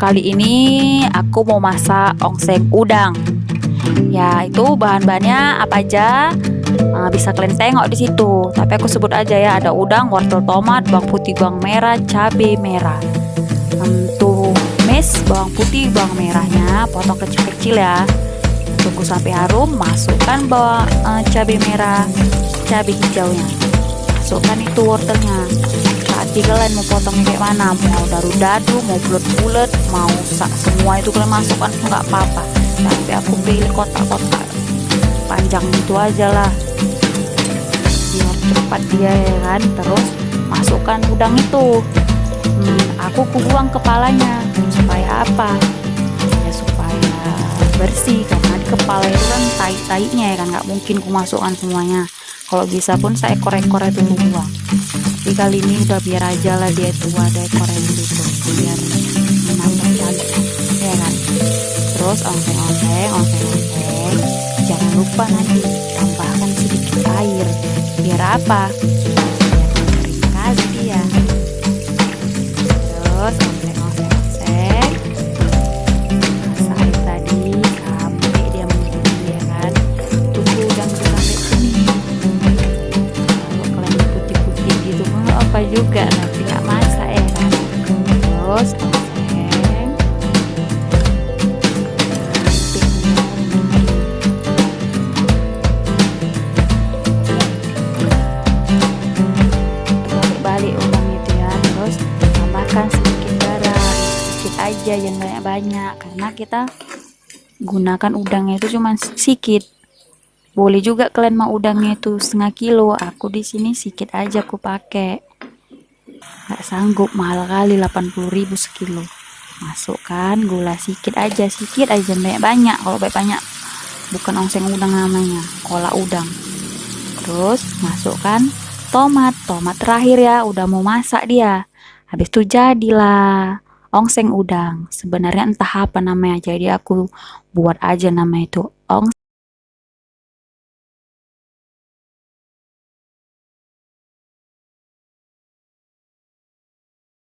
kali ini aku mau masak ongseng udang. Ya, itu bahan-bahannya apa aja? Uh, bisa kalian tengok di situ. Tapi aku sebut aja ya, ada udang, wortel tomat, bawang putih, bawang merah, cabai merah. Untuk mes, bawang putih, bawang merahnya potong kecil-kecil ya. Tunggu sampai harum, masukkan bawang uh, cabai merah, cabai hijaunya. Masukkan itu wortelnya. Hati kalian mau potongnya kayak mana? Mau dadu-dadu mau bulat-bulat mau sak semua itu kalian masukkan nggak apa-apa. Tapi aku pilih kotak-kotak panjang itu aja lah. Biar cepat dia ya kan terus masukkan udang itu. Hmm, aku buang kepalanya. Supaya apa? Ya supaya bersih karena di kepala itu kan tai-tainya ya kan nggak mungkin ku masukkan semuanya kalau bisa pun saya ekor-ekor itu buang tapi kali ini udah biar aja lah dia itu ada ekornya dulu biar menambah cantik ya kan? Terus ongseng-ongseng ongseng-ongseng jangan lupa nanti tambahkan sedikit air. Biar apa apa juga tapi nggak masak ya. Terus balik itu ya. Terus tambahkan sedikit sedikit aja jangan banyak-banyak. Karena kita gunakan udangnya itu cuma sedikit boleh juga kalian mau udangnya itu setengah kilo. Aku di sini sedikit aja aku pakai nggak sanggup mahal kali 80.000 sekilo. Masukkan gula sedikit aja sedikit aja banyak banyak. Kalau banyak banyak bukan ongseng udang namanya kolak udang. Terus masukkan tomat. Tomat terakhir ya udah mau masak dia. Habis itu jadilah ongseng udang. Sebenarnya entah apa namanya jadi aku buat aja nama itu ong